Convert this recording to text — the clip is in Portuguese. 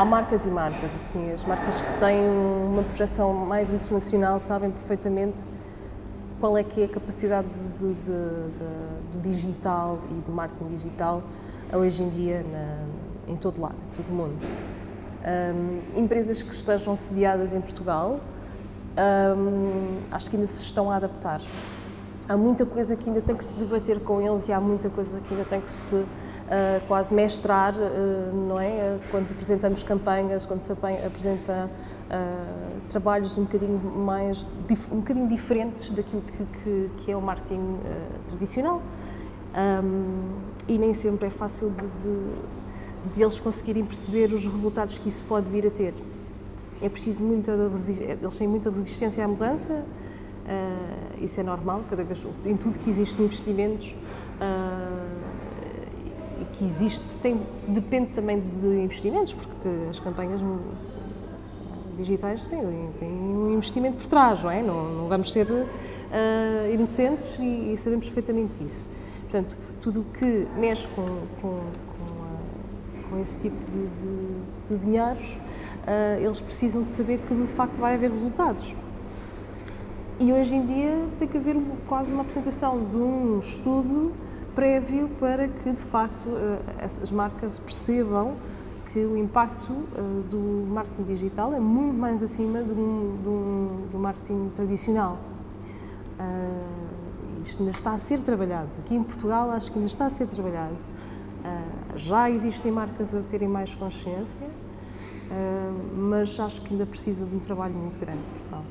há marcas e marcas, assim, as marcas que têm uma projeção mais internacional sabem perfeitamente qual é que é a capacidade de, de, de, do digital e do marketing digital hoje em dia na, em todo lado, em todo o mundo. Um, empresas que estejam sediadas em Portugal, um, acho que ainda se estão a adaptar. Há muita coisa que ainda tem que se debater com eles e há muita coisa que ainda tem que se uh, quase mestrar, uh, não é? Quando apresentamos campanhas, quando se apresenta uh, trabalhos um bocadinho mais, um bocadinho diferentes daquilo que, que, que é o marketing tradicional. Um, e nem sempre é fácil de, de, de, eles conseguirem perceber os resultados que isso pode vir a ter. É preciso muita eles têm muita resistência à mudança, isso é normal, cada vez, em tudo que existe investimentos, que existe, tem, depende também de investimentos, porque as campanhas digitais sim, têm um investimento por trás, não é? Não, não vamos ser uh, inocentes e, e sabemos perfeitamente disso. Portanto, tudo o que mexe com, com, com, a, com esse tipo de, de, de dinheiros, uh, eles precisam de saber que de facto vai haver resultados. E hoje em dia tem que haver quase uma apresentação de um estudo prévio para que de facto uh, as marcas percebam que o impacto uh, do marketing digital é muito mais acima do, do, do marketing tradicional. Uh, isto ainda está a ser trabalhado. Aqui em Portugal acho que ainda está a ser trabalhado. Já existem marcas a terem mais consciência, mas acho que ainda precisa de um trabalho muito grande em Portugal.